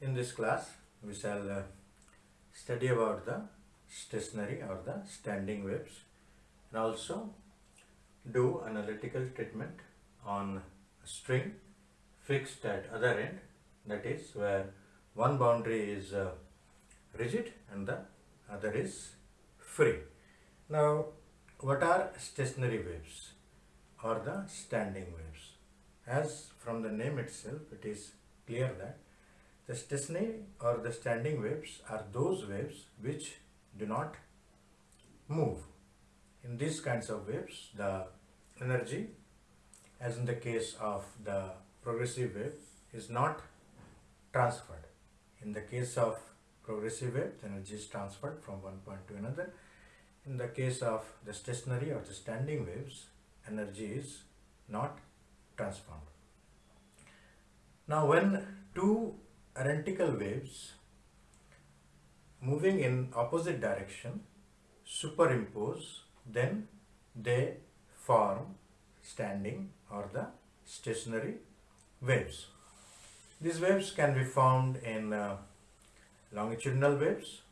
In this class, we shall uh, study about the stationary or the standing waves and also do analytical treatment on a string fixed at other end that is where one boundary is uh, rigid and the other is free. Now, what are stationary waves or the standing waves? As from the name itself, it is clear that the stationary or the standing waves are those waves which do not move. In these kinds of waves, the energy, as in the case of the progressive wave, is not transferred. In the case of progressive wave, the energy is transferred from one point to another. In the case of the stationary or the standing waves, energy is not transformed. Now, when two identical waves moving in opposite direction superimpose, then they form standing or the stationary waves. These waves can be found in uh, longitudinal waves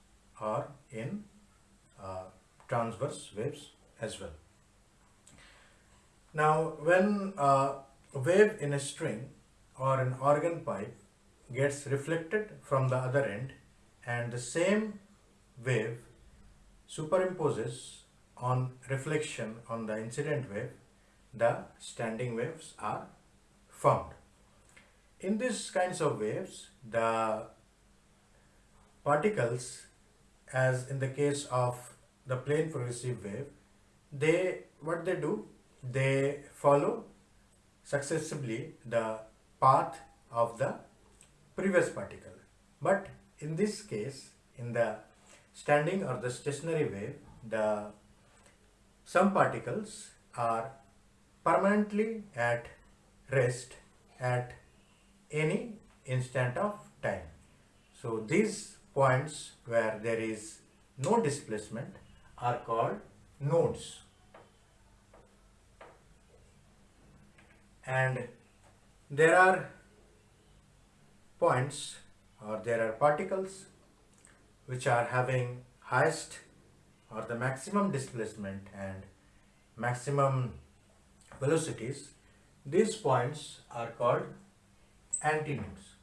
or in uh, transverse waves as well. Now, when uh, a wave in a string or an organ pipe gets reflected from the other end and the same wave superimposes on reflection on the incident wave, the standing waves are formed. In these kinds of waves, the particles, as in the case of the plane progressive wave, they what they do, they follow successively the path of the previous particle. But in this case, in the standing or the stationary wave, the some particles are permanently at rest at any instant of time. So these points where there is no displacement are called nodes. And there are points or there are particles which are having highest or the maximum displacement and maximum velocities. These points are called antinodes.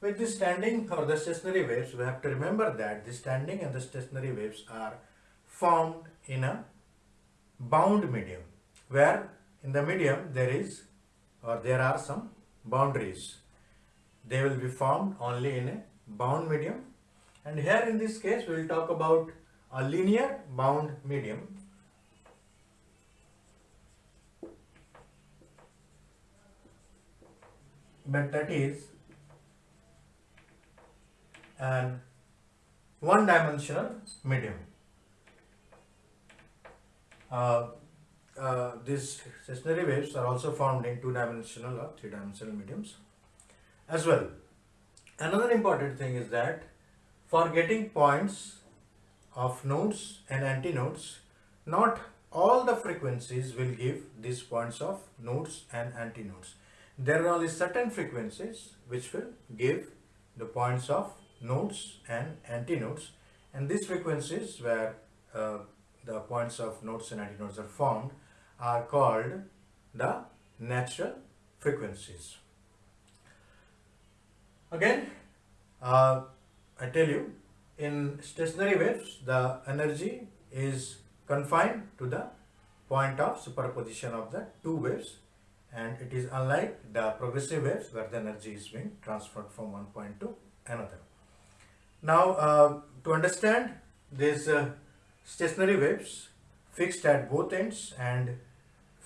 With the standing or the stationary waves, we have to remember that the standing and the stationary waves are formed in a bound medium where in the medium there is or there are some boundaries. They will be formed only in a bound medium and here in this case we will talk about a linear bound medium but that is an one dimensional medium. Uh, uh, these stationary waves are also found in two dimensional or three dimensional mediums as well. Another important thing is that for getting points of nodes and antinodes, not all the frequencies will give these points of nodes and antinodes. There are only certain frequencies which will give the points of nodes and antinodes and these frequencies where uh, the points of nodes and antinodes are formed are called the natural frequencies. Again, uh, I tell you, in stationary waves, the energy is confined to the point of superposition of the two waves and it is unlike the progressive waves where the energy is being transferred from one point to another. Now, uh, to understand these uh, stationary waves fixed at both ends and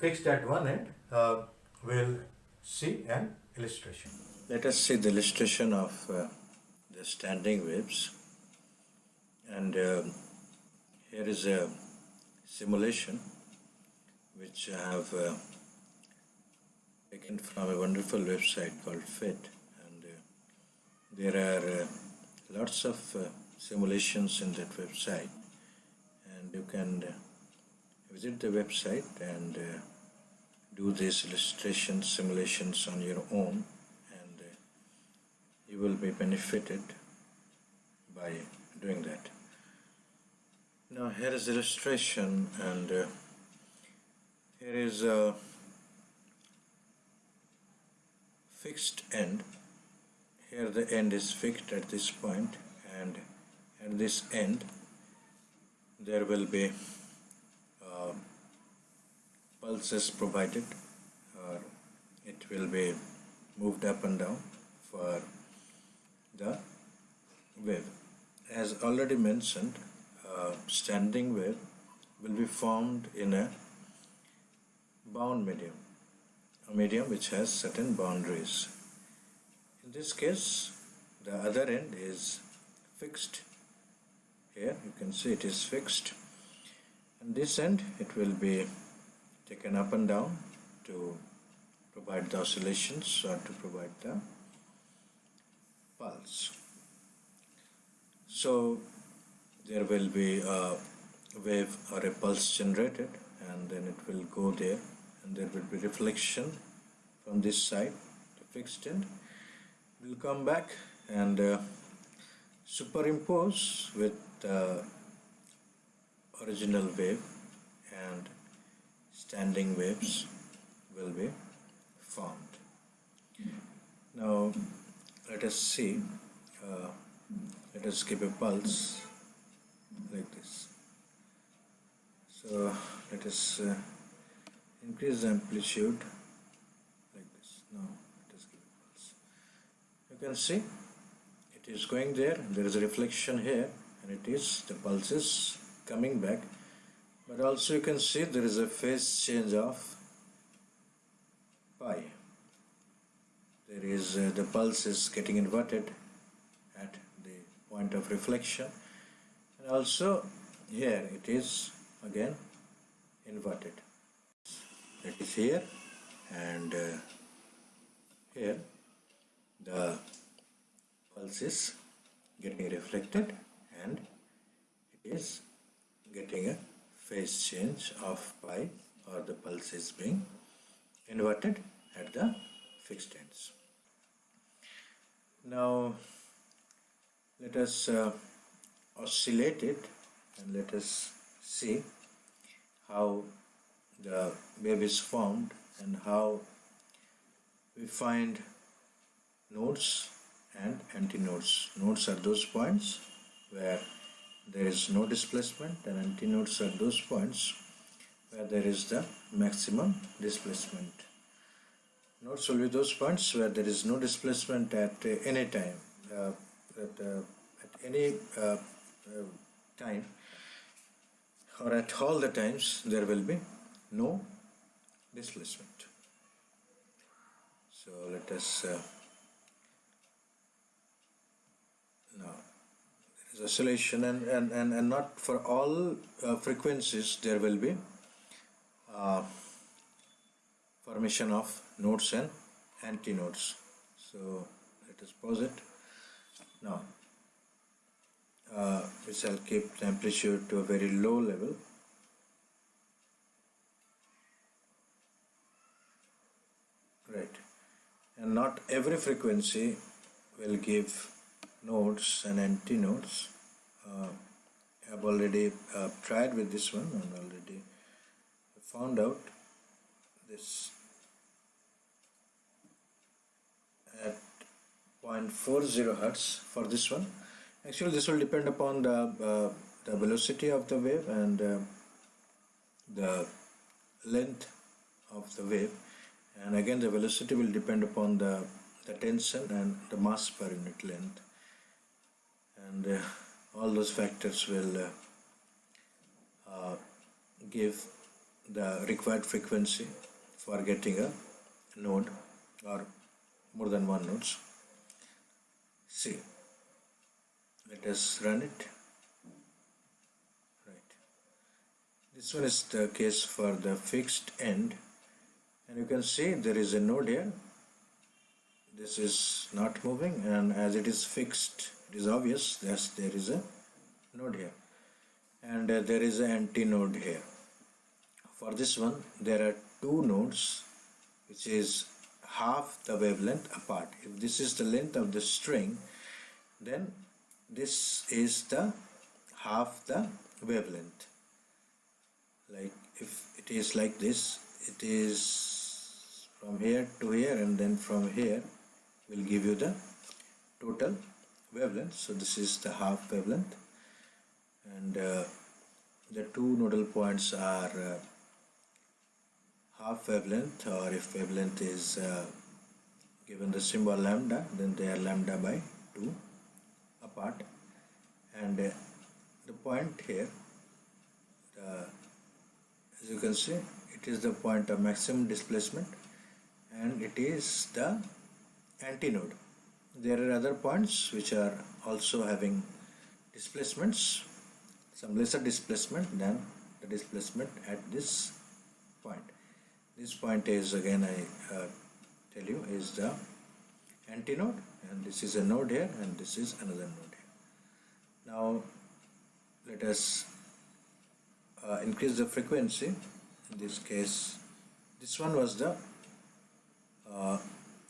fixed at one end, uh, we'll see an illustration. Let us see the illustration of uh, the standing waves. And um, here is a simulation which I have uh, taken from a wonderful website called PhET and uh, there are uh, lots of uh, simulations in that website. And you can uh, visit the website and uh, do these illustration simulations on your own and uh, you will be benefited by doing that. Now here is illustration and uh, here is a fixed end. Here the end is fixed at this point and at this end there will be pulses provided or it will be moved up and down for the wave. As already mentioned, uh, standing wave will be formed in a bound medium, a medium which has certain boundaries. In this case, the other end is fixed. Here you can see it is fixed. And this end it will be taken up and down to provide the oscillations or to provide the pulse. So there will be a wave or a pulse generated and then it will go there and there will be reflection from this side the fixed end will come back and uh, superimpose with the original wave and standing waves will be formed. Now let us see, uh, let us give a pulse like this. So let us uh, increase the amplitude like this. Now let us give a pulse. You can see it is going there, there is a reflection here and it is, the pulse is coming back but also you can see there is a phase change of pi. There is uh, the pulse is getting inverted at the point of reflection and also here it is again inverted. It is here and uh, here the pulse is getting reflected and it is getting a phase change of pi or the pulse is being inverted at the fixed ends. Now let us uh, oscillate it and let us see how the wave is formed and how we find nodes and antinodes. Nodes are those points where there is no displacement and antinodes are those points where there is the maximum displacement. Nodes will be those points where there is no displacement at uh, any time, uh, at, uh, at any uh, uh, time or at all the times there will be no displacement. So let us uh, now oscillation and, and, and, and not for all uh, frequencies there will be uh, formation of nodes and antinodes. So let us pause it. Now uh, we shall keep the amplitude to a very low level. Right. And not every frequency will give nodes and antinodes. Uh, I've already uh, tried with this one and already found out this at 0.40 hertz for this one. Actually, this will depend upon the uh, the velocity of the wave and uh, the length of the wave and again the velocity will depend upon the, the tension and the mass per unit length and uh, all those factors will uh, uh, give the required frequency for getting a node or more than one nodes. See, let us run it. Right. This one is the case for the fixed end and you can see there is a node here. This is not moving and as it is fixed it is obvious that there is a node here and uh, there is an antinode here for this one there are two nodes which is half the wavelength apart. If this is the length of the string, then this is the half the wavelength. Like if it is like this, it is from here to here and then from here will give you the total wavelength. So this is the half wavelength. And uh, the two nodal points are uh, half wavelength or if wavelength is uh, given the symbol lambda then they are lambda by 2 apart. And uh, the point here as you can see it is the point of maximum displacement and it is the antinode there are other points which are also having displacements. Some lesser displacement than the displacement at this point. This point is again I uh, tell you is the antinode and this is a node here and this is another node here. Now let us uh, increase the frequency. In this case this one was the uh,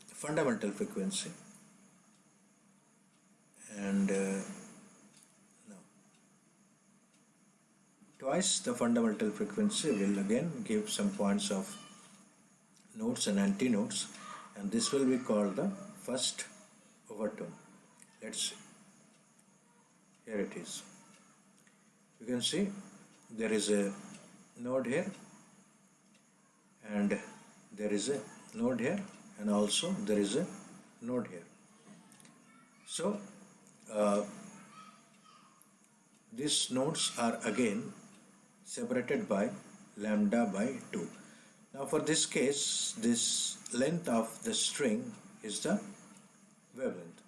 fundamental frequency and uh, twice the fundamental frequency will again give some points of nodes and antinodes and this will be called the first overtone. Let's. Here it is. You can see there is a node here and there is a node here and also there is a node here. So uh, these nodes are again separated by lambda by 2. Now for this case, this length of the string is the wavelength.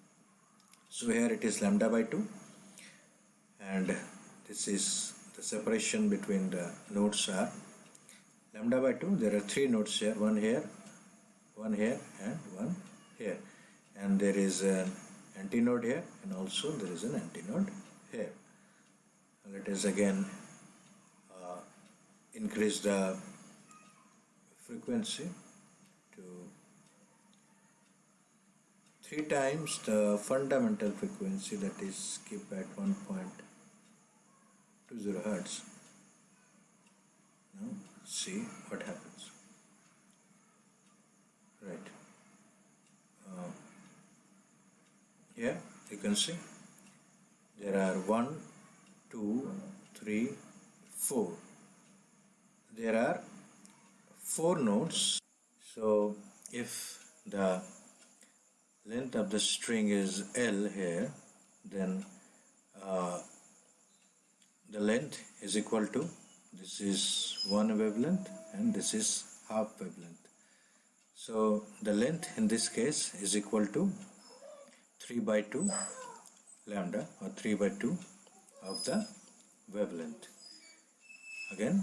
So here it is lambda by 2 and this is the separation between the nodes are lambda by 2 there are three nodes here one here one here and one here and there is an antinode here and also there is an antinode here. Let us again uh, increase the frequency to three times the fundamental frequency that is keep at 1.20 hertz. Now see what happens right uh, here you can see. There are one two three four. There are four nodes. So if the length of the string is L here then uh, the length is equal to this is one wavelength and this is half wavelength. So the length in this case is equal to 3 by 2 lambda or 3 by 2 of the wavelength again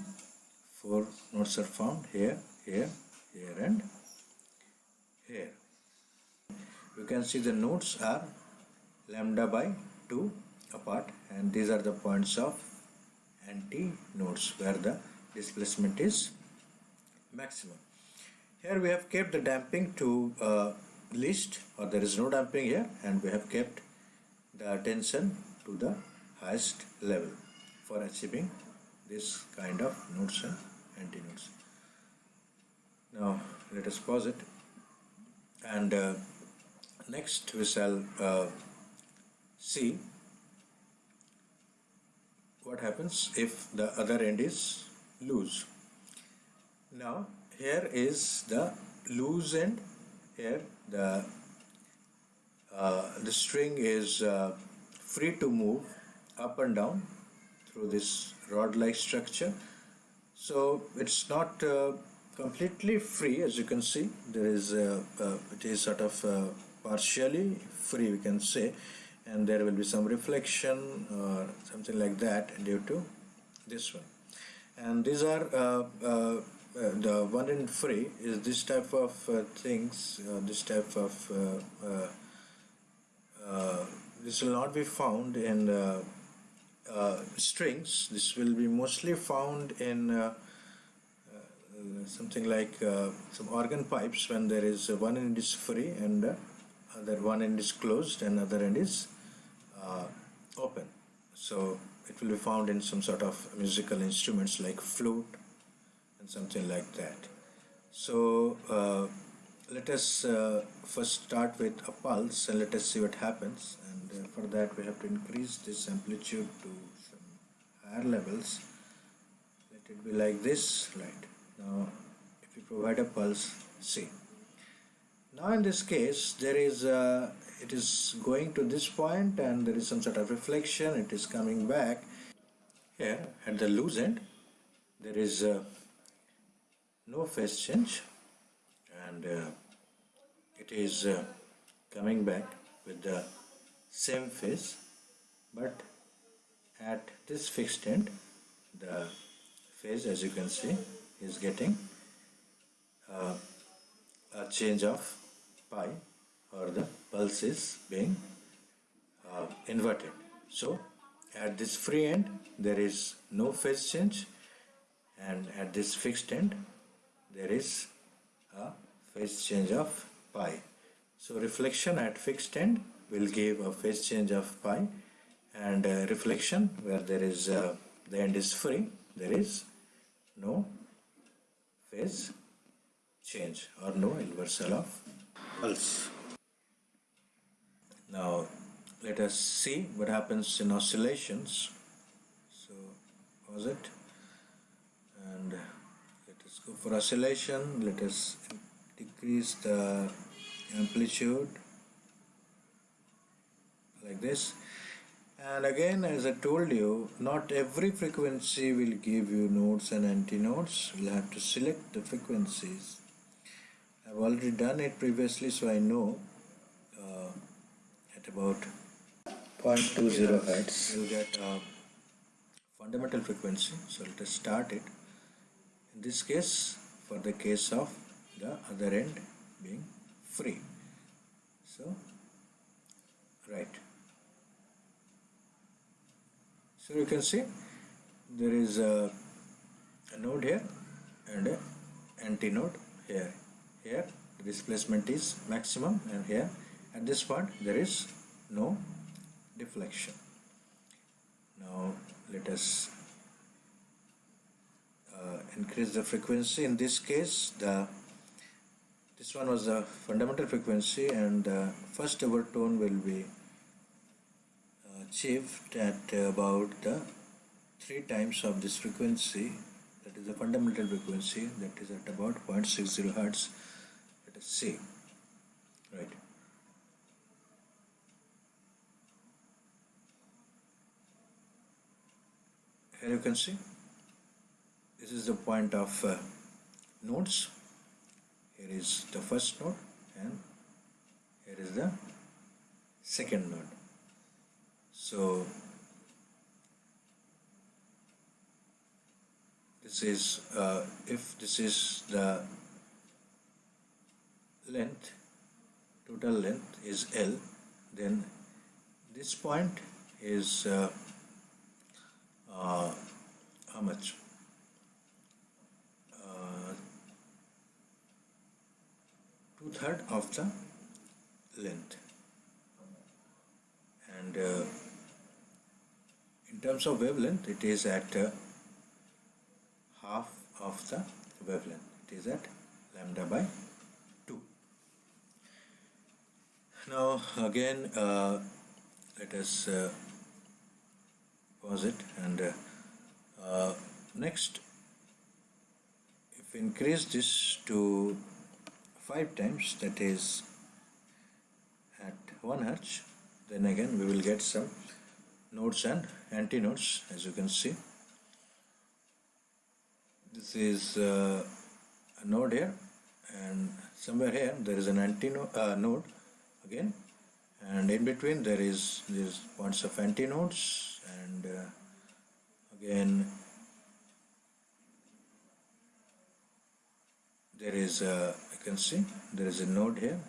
four nodes are found here, here, here and here. You can see the nodes are lambda by 2 apart and these are the points of anti nodes where the displacement is maximum. Here we have kept the damping to uh, least or there is no damping here and we have kept the tension to the highest level for achieving this kind of nodes and antinodes. Now let us pause it and uh, next we shall uh, see what happens if the other end is loose. Now here is the loose end here the uh, the string is uh, free to move up and down through this rod like structure. So it's not uh, completely free as you can see. There is uh, uh, it is sort of uh, partially free we can say. And there will be some reflection or something like that due to this one. And these are uh, uh, the one in free is this type of things this type of this will not be found in uh, strings this will be mostly found in uh, uh, uh, something like uh, some organ pipes when there is uh, one end is free and uh, other one end is closed and other end is uh, open. So it will be found in some sort of musical instruments like flute and something like that. So uh, let us uh, first start with a pulse and let us see what happens. And uh, for that we have to increase this amplitude to some higher levels. Let it be like this right? Now if you provide a pulse see. Now in this case there is uh, it is going to this point and there is some sort of reflection. It is coming back. Here at the loose end there is uh, no phase change. And uh, it is uh, coming back with the same phase but at this fixed end the phase as you can see is getting uh, a change of pi or the pulse is being uh, inverted. So at this free end there is no phase change. And at this fixed end there is a phase change of pi. So reflection at fixed end will give a phase change of pi and uh, reflection where there is uh, the end is free there is no phase change or no inversal of pulse. Now let us see what happens in oscillations. So pause it and go for oscillation. Let us decrease the amplitude like this. And again as I told you not every frequency will give you nodes and antinodes. We'll have to select the frequencies. I've already done it previously so I know uh, at about 0.20 hertz. you'll get a fundamental frequency. So let us start it this case for the case of the other end being free. So right. So you can see there is a, a node here and a antinode here. Here the displacement is maximum and here at this point there is no deflection. Now let us increase the frequency. In this case the this one was the fundamental frequency and the first overtone will be uh, achieved at about the three times of this frequency. That is the fundamental frequency. That is at about 0.60 hertz. Let us see. Right. Here you can see this is the point of uh, nodes here is the first node and here is the second node so this is uh, if this is the length total length is L then this point is uh, uh, how much two third of the length. And uh, in terms of wavelength it is at uh, half of the wavelength. It is at lambda by 2 now again uh, let us uh, pause it and uh, uh, next if increase this to 5 times that is at 1 hertz then again we will get some nodes and antinodes as you can see. This is uh, a node here and somewhere here there is an antinode uh, node again and in between there is these points of antinodes and uh, again there is a you can see there is a node here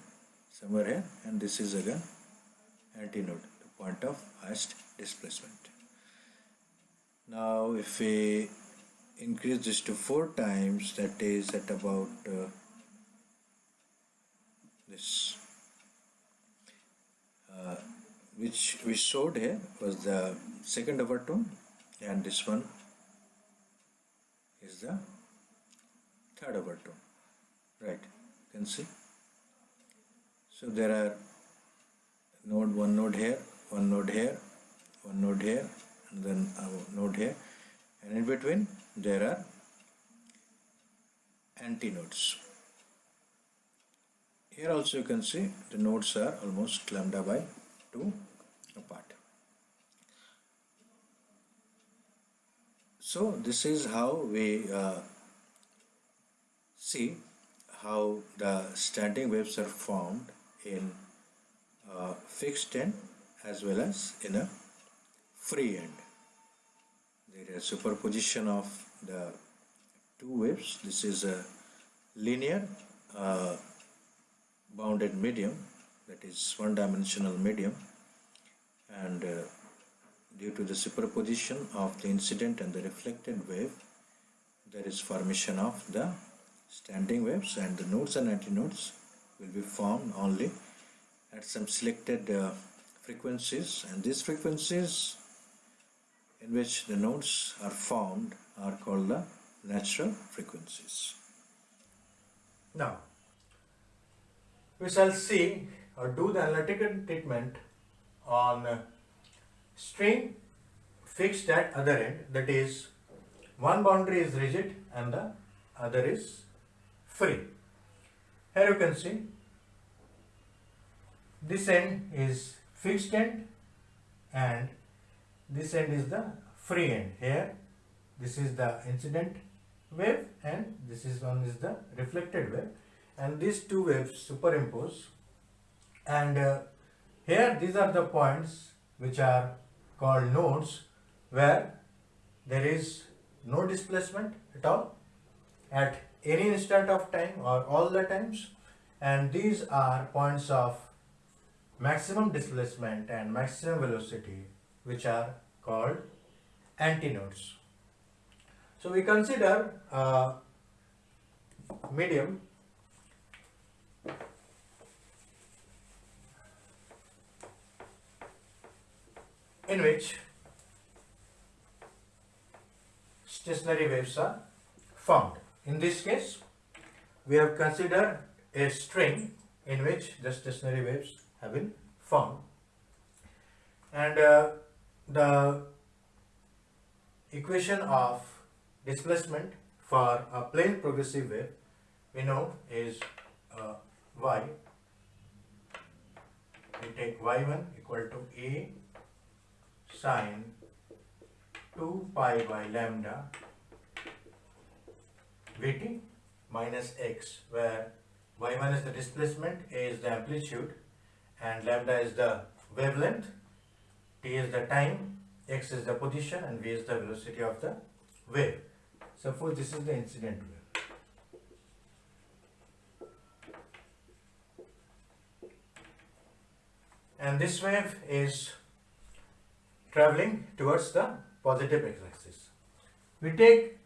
somewhere here and this is again antinode the point of highest displacement. Now if we increase this to 4 times that is at about uh, this uh, which we showed here was the second overtone and this one is the third overtone right can see so there are node one node here one node here one node here and then a node here. And in between there are antinodes. Here also you can see the nodes are almost lambda by 2 apart. So this is how we uh, see how the standing waves are formed in uh, fixed end as well as in a free end. There is superposition of the two waves. This is a linear uh, bounded medium that is one dimensional medium and uh, due to the superposition of the incident and the reflected wave there is formation of the standing waves and the nodes and antinodes will be formed only at some selected uh, frequencies and these frequencies in which the nodes are formed are called the natural frequencies. Now, we shall see or do the analytical treatment on string fixed at other end that is one boundary is rigid and the other is free. Here you can see this end is fixed end and this end is the free end. Here this is the incident wave and this is one is the reflected wave and these two waves superimpose and uh, here these are the points which are called nodes where there is no displacement at all at any instant of time or all the times and these are points of maximum displacement and maximum velocity which are called antinodes. So we consider a medium in which stationary waves are formed. In this case, we have considered a string in which the stationary waves have been formed. And uh, the equation of displacement for a plane progressive wave we know is uh, y. We take y1 equal to a sine 2 pi by lambda Vt minus x where y minus the displacement, is the amplitude and lambda is the wavelength, t is the time, x is the position and v is the velocity of the wave. Suppose this is the incident wave. And this wave is traveling towards the positive x-axis. We take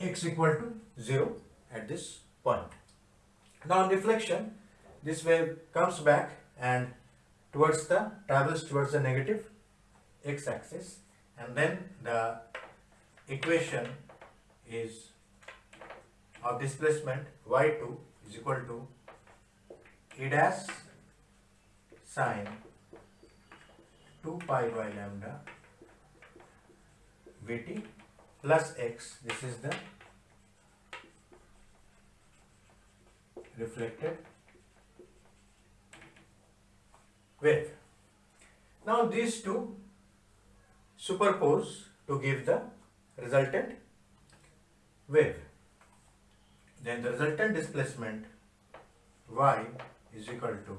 x equal to 0 at this point. Now on deflection, this wave comes back and towards the travels towards the negative x-axis and then the equation is of displacement y2 is equal to a dash sine 2 pi by lambda vt plus x, this is the reflected wave. Now these two superpose to give the resultant wave. Then the resultant displacement y is equal to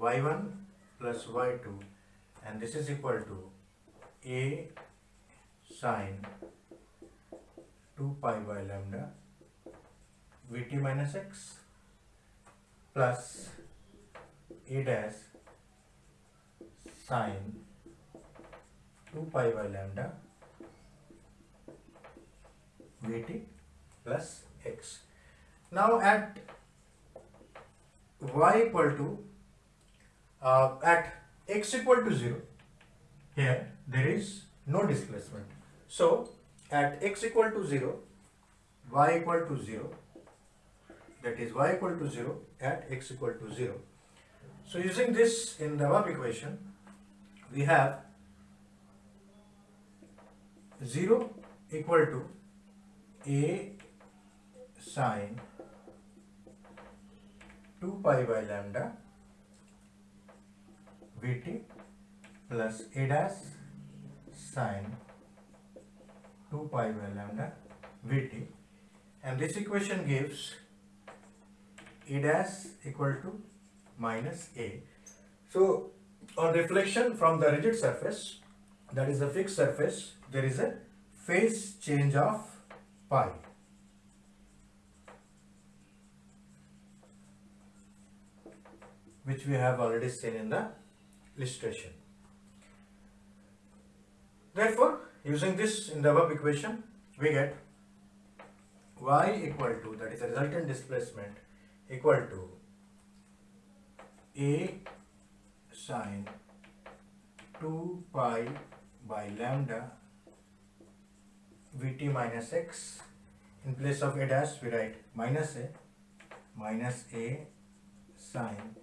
y1 plus y2 and this is equal to a sine 2 pi by lambda Vt minus x plus a dash sine 2 pi by lambda vt plus x. Now at y equal to uh, at x equal to 0 here there is no displacement. So at x equal to 0 y equal to 0 that is y equal to 0 at x equal to 0. So using this in the above equation we have 0 equal to a sine 2 pi by lambda vt plus a dash sine 2 pi by lambda vt and this equation gives a dash equal to minus a. So on reflection from the rigid surface that is a fixed surface there is a phase change of pi. which we have already seen in the illustration. Therefore, using this in the above equation, we get y equal to, that is the resultant displacement, equal to a sine 2 pi by lambda vt minus x. In place of a dash, we write minus a minus a sine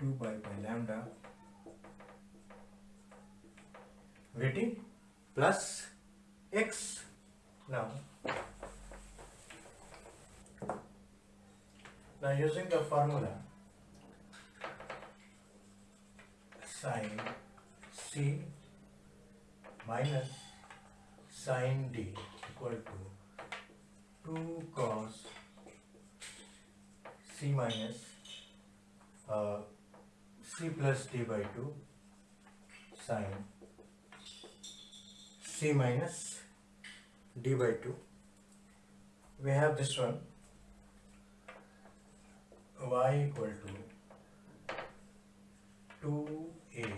2 pi by lambda vt plus x. Now, now using the formula sine c minus sine d equal to 2 cos c minus uh, c plus d by 2 sine c minus d by 2 we have this one. Y equal to 2a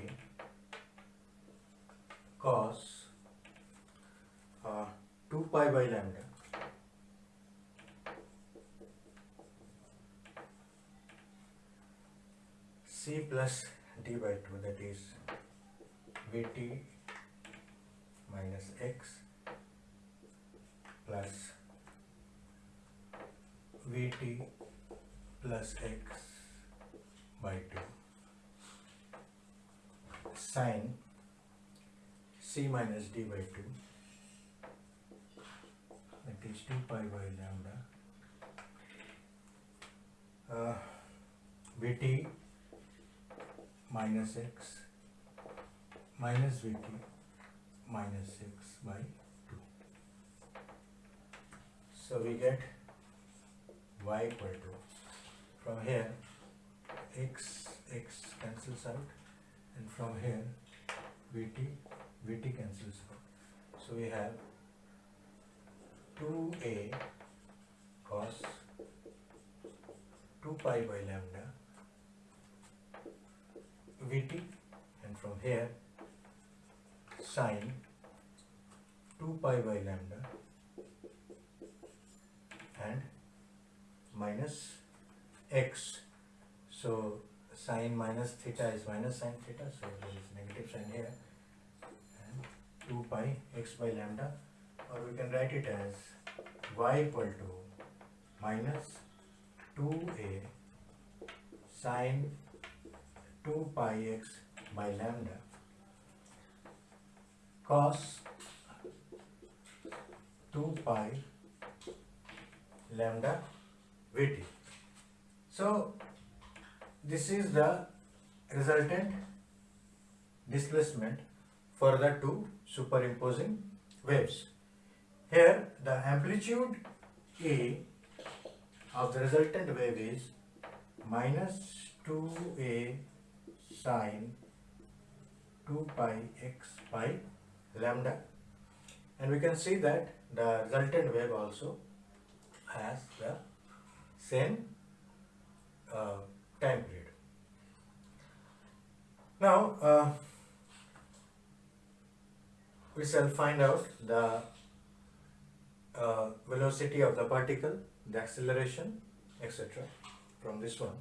cos uh, 2 pi by lambda. C plus d by 2 that is vt minus x plus vt plus x by 2 sine c minus d by 2 that is 2 pi by lambda uh, vt minus x minus vt minus 6 by 2 so we get y equal to from here x x cancels out and from here vt vt cancels out. So we have 2a cos 2 pi by lambda vt and from here sine 2 pi by lambda and minus x. So sine minus theta is minus sine theta so there is negative sign here. And 2 pi x by lambda or we can write it as y equal to minus 2a sine 2 pi x by lambda cos 2 pi lambda vt. So this is the resultant displacement for the two superimposing waves. Here the amplitude A of the resultant wave is minus 2A sine 2 pi x by lambda and we can see that the resultant wave also has the same uh, time period. Now uh, we shall find out the uh, velocity of the particle, the acceleration, etc. from this one.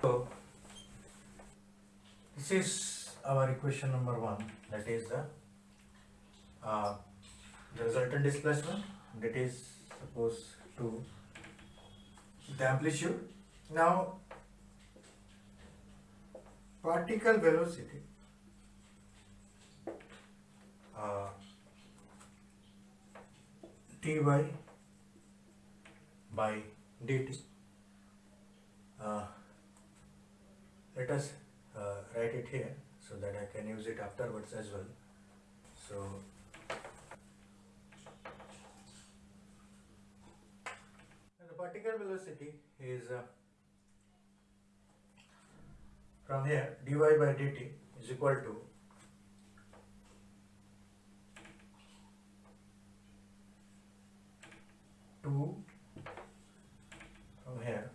So, this is our equation number one, that is the, uh, the resultant displacement, that is supposed to the amplitude. Now, particle velocity uh, dy by dt. Uh, let us uh, write it here so that I can use it afterwards as well. So, the particle velocity is uh, from here dy by dt is equal to two from here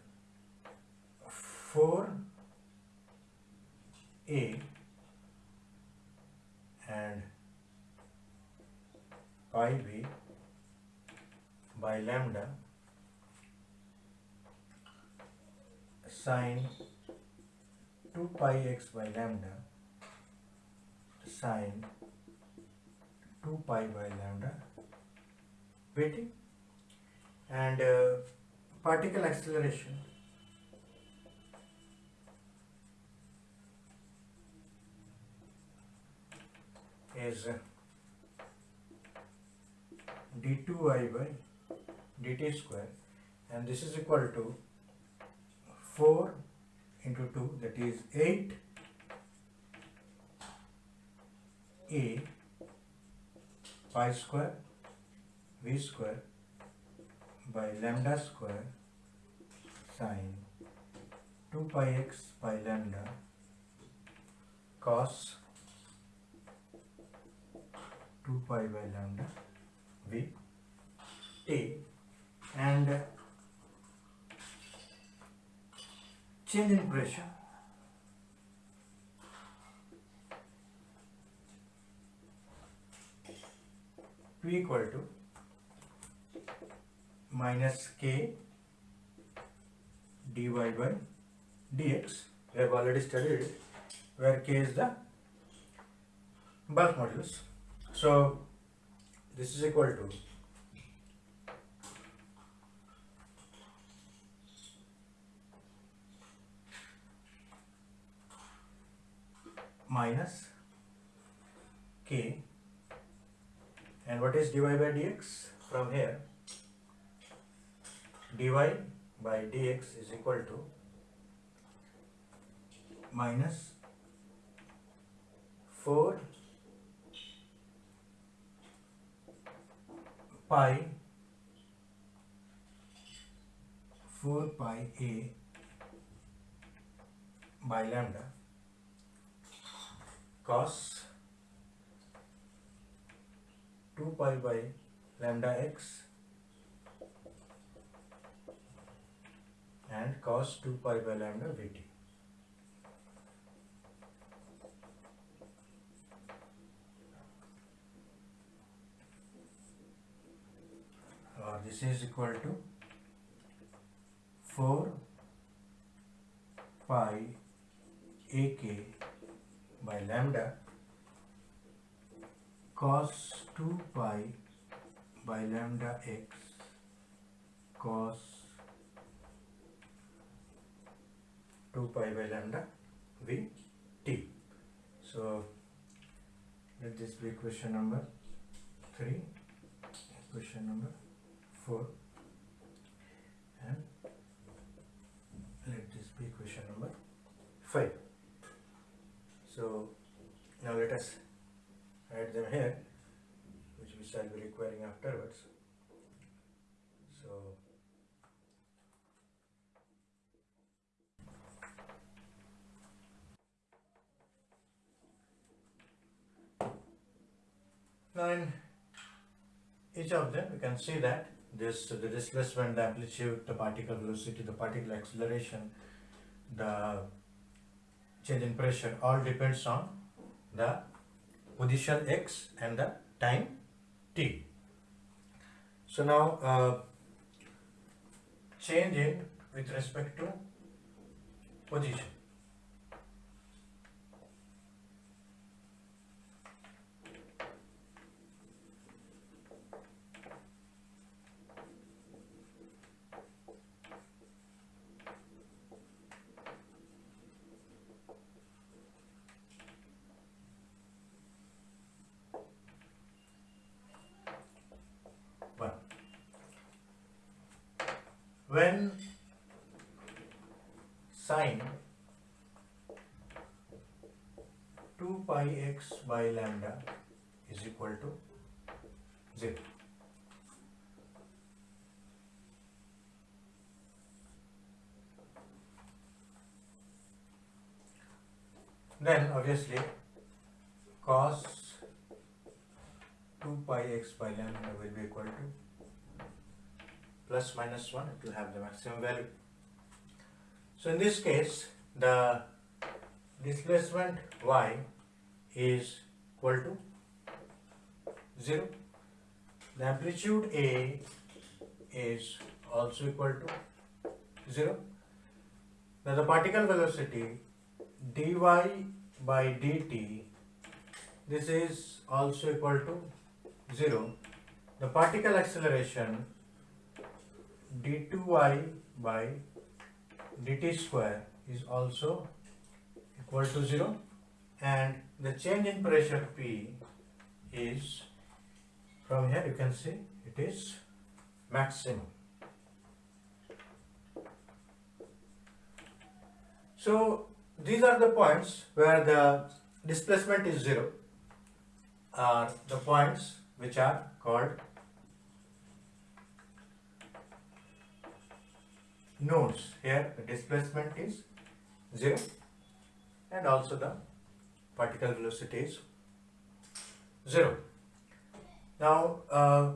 four a and pi b by lambda sine 2 pi x by lambda sine 2 pi by lambda waiting and uh, particle acceleration is uh, d2i by dt square and this is equal to 4 into 2 that is 8 a pi square v square by lambda square sine 2 pi x by lambda cos 2 pi by lambda v t and change in pressure P equal to minus k dy by dx. We have already studied where k is the bulk modulus. So this is equal to minus k. And what is dy by dx? From here dy by dx is equal to minus 4 pi 4 pi a by lambda cos 2 pi by lambda x and cos 2 pi by lambda vt. Uh, this is equal to 4 pi ak by lambda cos 2 pi by lambda x cos 2 pi by lambda v t. So let this be question number 3, question number 4 and let this be question number 5. So now let us add them here which we shall be requiring afterwards. So now in each of them we can see that this the displacement, the amplitude, the particle velocity, the particle acceleration, the change in pressure all depends on the position x and the time t. So now uh, change in with respect to position. One. When sine 2 pi x by lambda is equal to 0. Then obviously cos 2 pi x by lambda will be equal to plus minus 1 it will have the maximum value. So in this case the displacement y is equal to 0. The amplitude A is also equal to 0. Now the particle velocity dy by dt this is also equal to 0. The particle acceleration d2y by dt square is also equal to 0 and the change in pressure P is from here you can see it is maximum. So these are the points where the displacement is 0 are the points which are called nodes. Here the displacement is 0 and also the particle velocity is 0. Now uh,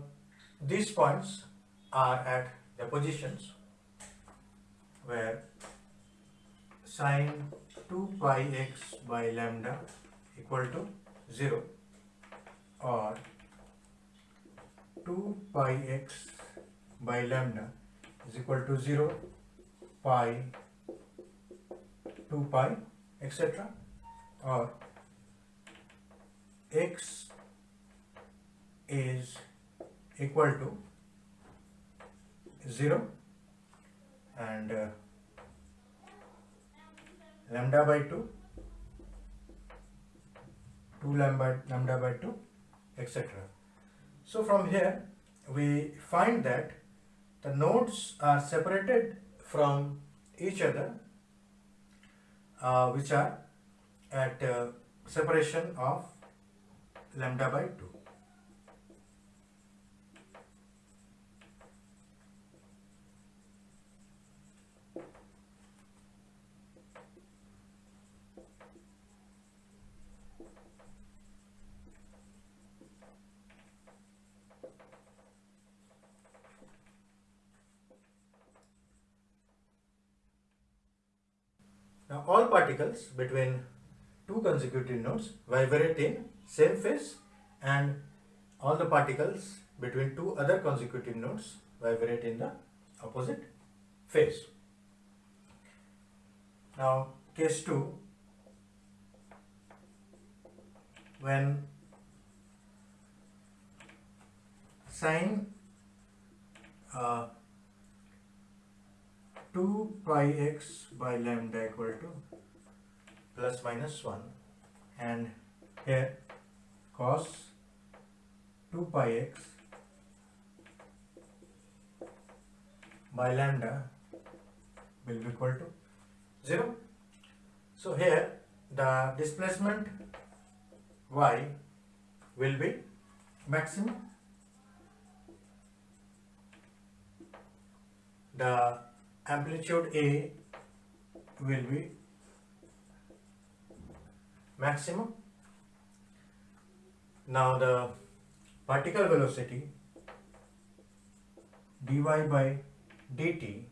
these points are at the positions where sine 2 pi x by lambda equal to 0 or 2 pi x by lambda is equal to 0 pi 2 pi etc or x is equal to 0 and uh, lambda by 2 2 lambda, lambda by 2 etc. So from here we find that the nodes are separated from each other uh, which are at uh, separation of lambda by 2. Now all particles between two consecutive nodes vibrate in same phase and all the particles between two other consecutive nodes vibrate in the opposite phase. Now case 2 when sine uh, 2 pi x by lambda equal to plus minus 1 and here cos 2 pi x by lambda will be equal to 0. So here the displacement y will be maximum. The amplitude A will be maximum. Now the particle velocity dy by dt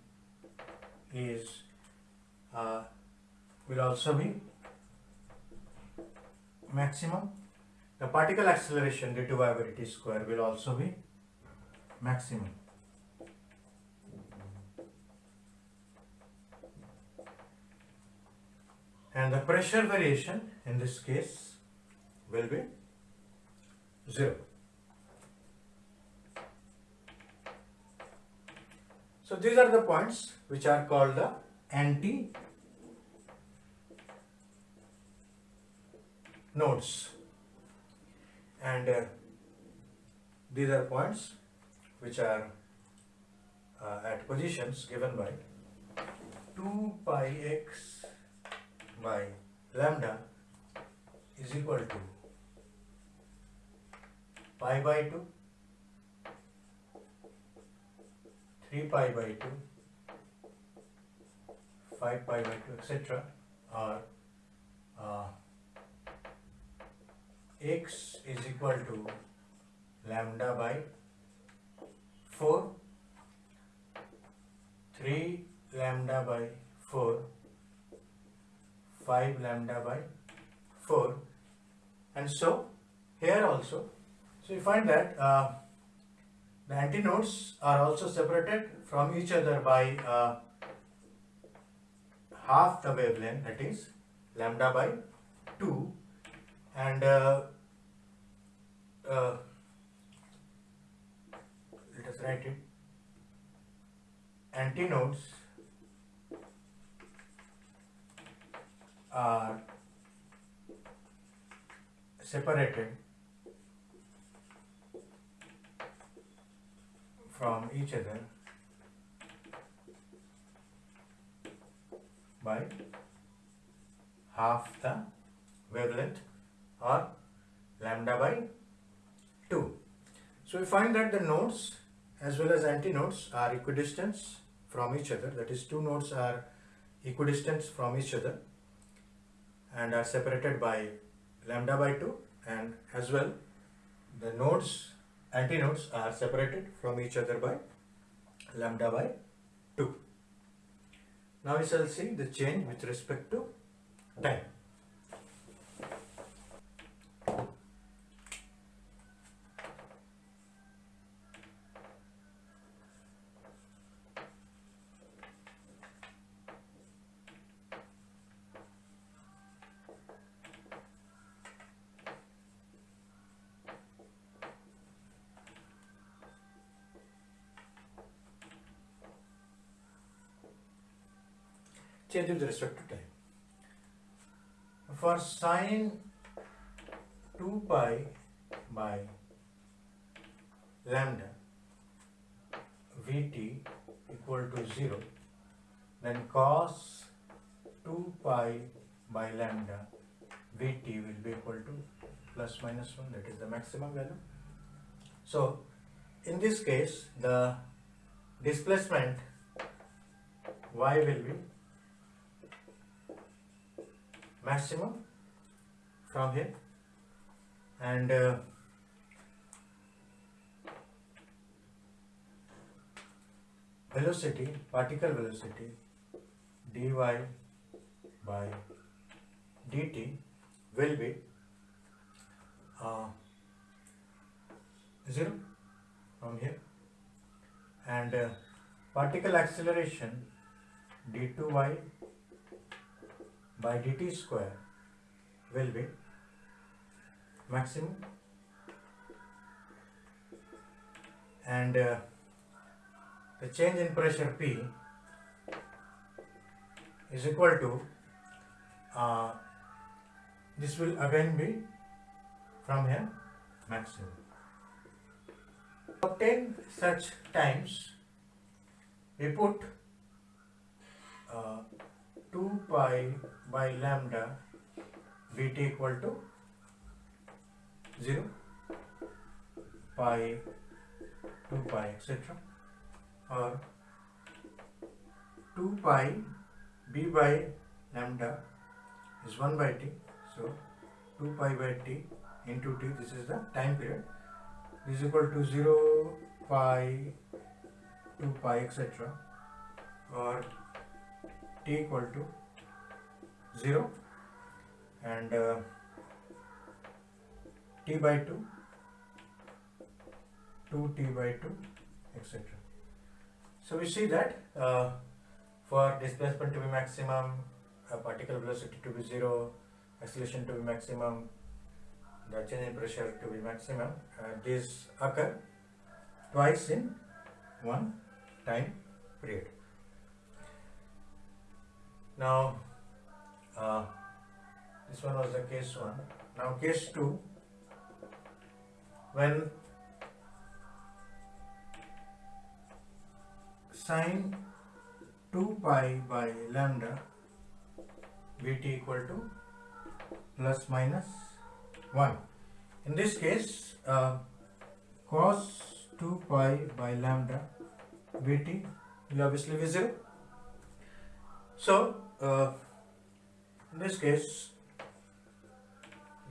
is uh, will also be maximum. The particle acceleration d2 by dt square will also be maximum. And the pressure variation in this case will be zero. So these are the points which are called the anti nodes and uh, these are points which are uh, at positions given by 2 pi x by lambda is equal to pi by 2 3 pi by 2 5 pi by 2 etc or uh, x is equal to lambda by 4 3 lambda by 4 5 lambda by 4 and so here also so you find that uh, the antinodes are also separated from each other by uh, half the wavelength that is lambda by 2 and uh, uh, let us write it. Antinodes are separated from each other by half the wavelength or lambda by 2. So we find that the nodes as well as antinodes are equidistant from each other that is two nodes are equidistant from each other and are separated by lambda by 2 and as well the nodes antinodes are separated from each other by lambda by 2. Now we shall see the change with respect to time. Change with respect to time. For sine 2 pi by lambda Vt equal to 0, then cos 2 pi by lambda Vt will be equal to plus minus 1, that is the maximum value. So, in this case, the displacement y will be maximum from here and uh, velocity particle velocity dy by dt will be uh, 0 from here. And uh, particle acceleration d2y by dt square will be maximum and uh, the change in pressure P is equal to uh, this will again be from here maximum. Obtain such times we put uh, 2 pi by lambda Vt equal to 0 pi 2 pi etc or 2 pi b by lambda is 1 by t. So 2 pi by t into t this is the time period. Is equal to 0 pi 2 pi etc or t equal to 0 and uh, t by 2 2t by 2 etc. So we see that uh, for displacement to be maximum, particle velocity to be zero, acceleration to be maximum, the change in pressure to be maximum, uh, these occur twice in one time period. Now, uh, this one was the case one. Now, case two, when sine 2 pi by lambda Vt equal to plus minus 1. In this case, uh, cos 2 pi by lambda Vt will obviously be 0. So, uh, in this case,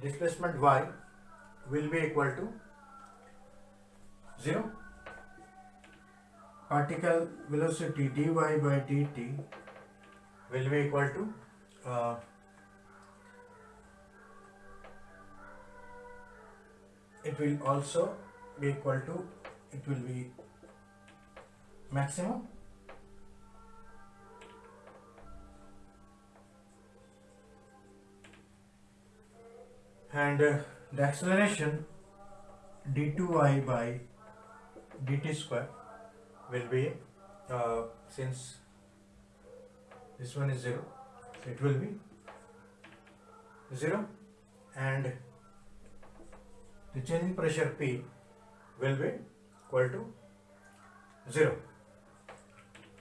displacement y will be equal to 0 particle velocity dy by dt will be equal to uh, it will also be equal to it will be maximum and uh, the acceleration d2y by dt square will be uh, since this one is 0 so it will be 0 and the change in pressure P will be equal to 0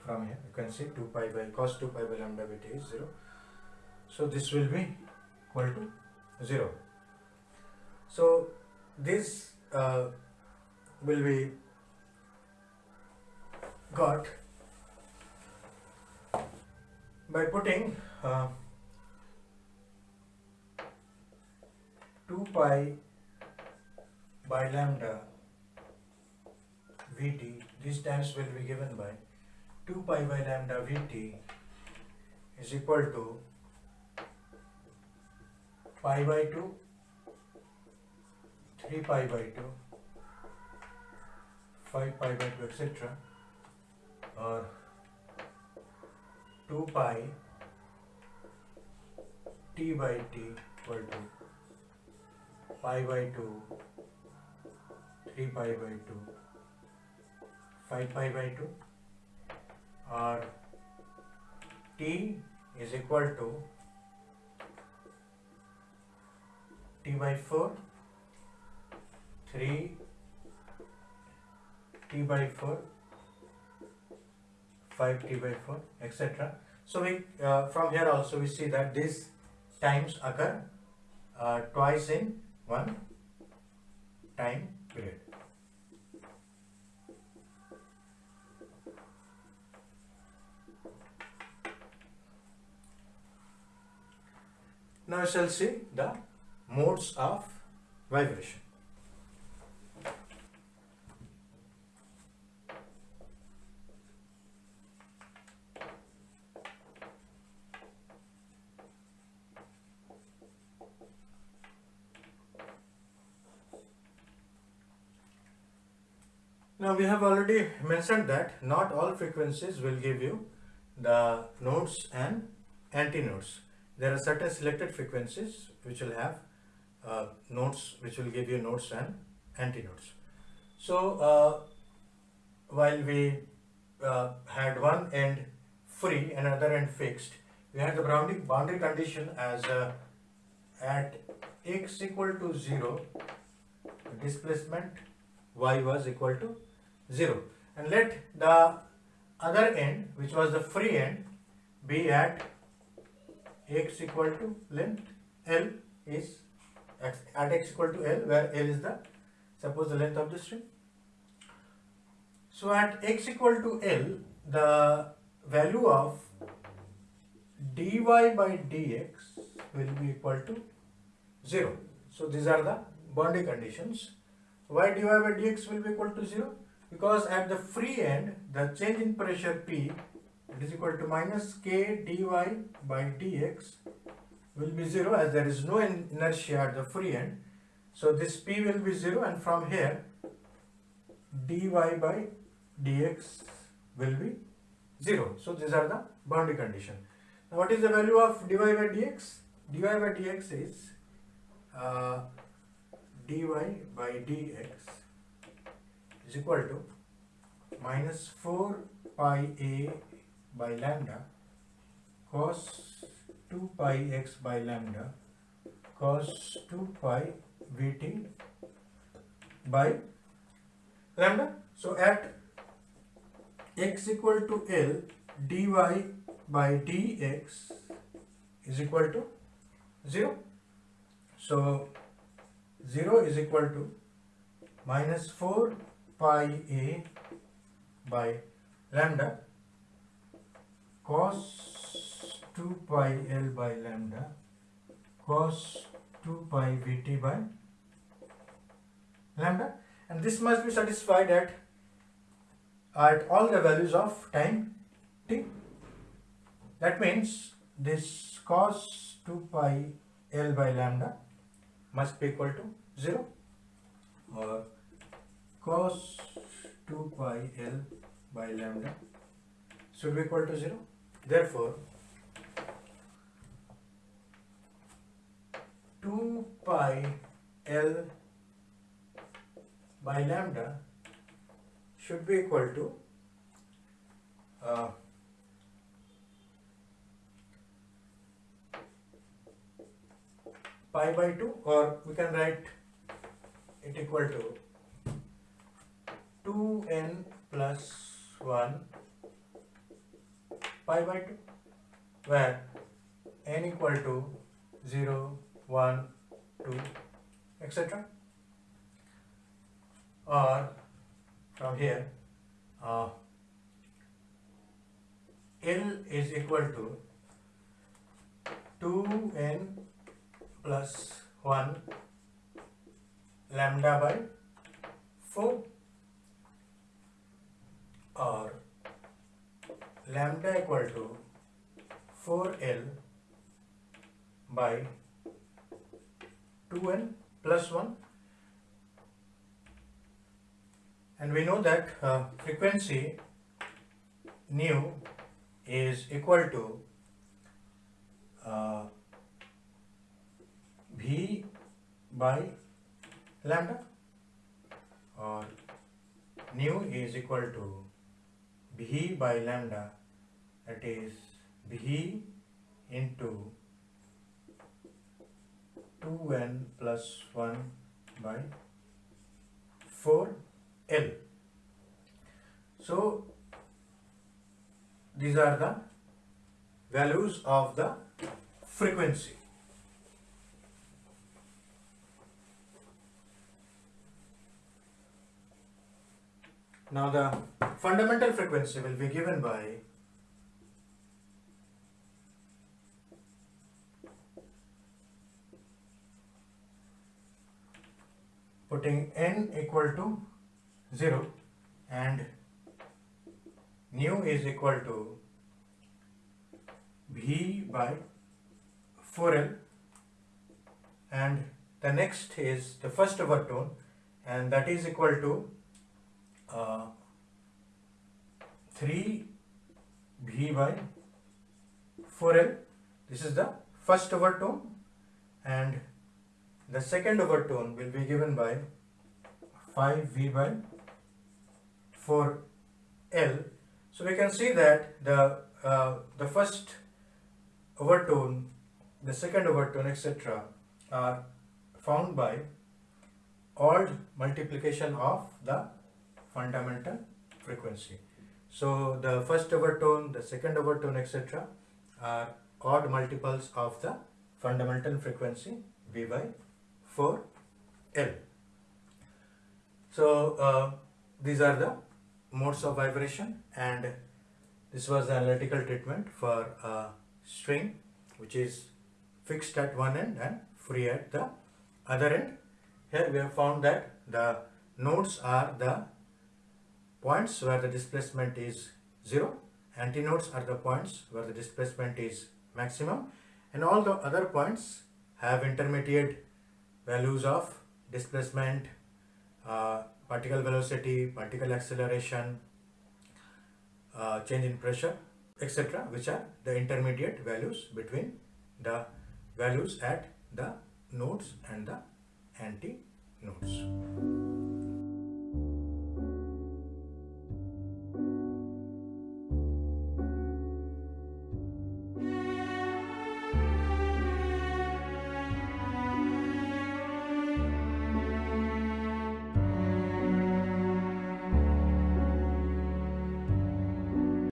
from here you can see 2 pi by cos 2 pi by lambda Vt is 0 so this will be equal to 0 so this uh, will be got by putting uh, 2 pi by lambda Vt, these times will be given by 2 pi by lambda Vt is equal to pi by 2, 3 pi by 2, 5 pi by 2, etc or 2 pi t by t equal to pi by 2 3 pi by 2 5 pi by 2 or t is equal to t by 4 3 t by 4 5 t by 4 etc so we uh, from here also we see that these times occur uh, twice in one time period. Now we shall see the modes of vibration Now we have already mentioned that not all frequencies will give you the nodes and antinodes. There are certain selected frequencies which will have uh, nodes which will give you nodes and antinodes. So uh, while we uh, had one end free and another end fixed, we had the boundary, boundary condition as uh, at x equal to 0 displacement y was equal to 0 and let the other end which was the free end be at x equal to length L is x, at x equal to L where L is the suppose the length of the string. So at x equal to L the value of dy by dx will be equal to 0. So these are the boundary conditions. Why dy by dx will be equal to 0? Because at the free end the change in pressure P it is equal to minus k dy by dx will be 0 as there is no inertia at the free end. So this P will be 0 and from here dy by dx will be 0. So these are the boundary condition. Now what is the value of dy by dx? dy by dx is uh, dy by dx is equal to minus 4 pi a by lambda cos 2 pi x by lambda cos 2 pi vt by lambda. So at x equal to L dy by dx is equal to 0. So 0 is equal to minus 4 pi a by lambda cos 2 pi L by lambda cos 2 pi Vt by lambda and this must be satisfied at at all the values of time t. That means this cos 2 pi L by lambda must be equal to 0 or cos 2 pi L by lambda should be equal to 0. Therefore, 2 pi L by lambda should be equal to uh, pi by 2 or we can write it equal to 2n plus 1 pi by 2 where n equal to 0, 1, 2 etc. Or from here uh, L is equal to 2n plus 1 lambda by 4 or lambda equal to 4L by 2n plus 1 and we know that uh, frequency nu is equal to uh, v by lambda. Or nu is equal to v by lambda that is v into 2n plus 1 by 4l. So these are the values of the frequency. Now the fundamental frequency will be given by putting n equal to 0 and nu is equal to v by 4l and the next is the first overtone and that is equal to 3 v by 4l this is the first overtone and the second overtone will be given by 5V by 4L. So we can see that the, uh, the first overtone, the second overtone, etc. are found by odd multiplication of the fundamental frequency. So the first overtone, the second overtone, etc. are odd multiples of the fundamental frequency V by 4 L. So uh, these are the modes of vibration and this was the analytical treatment for a string which is fixed at one end and free at the other end. Here we have found that the nodes are the points where the displacement is 0, antinodes are the points where the displacement is maximum. And all the other points have intermediate values of displacement, uh, particle velocity, particle acceleration, uh, change in pressure etc which are the intermediate values between the values at the nodes and the anti nodes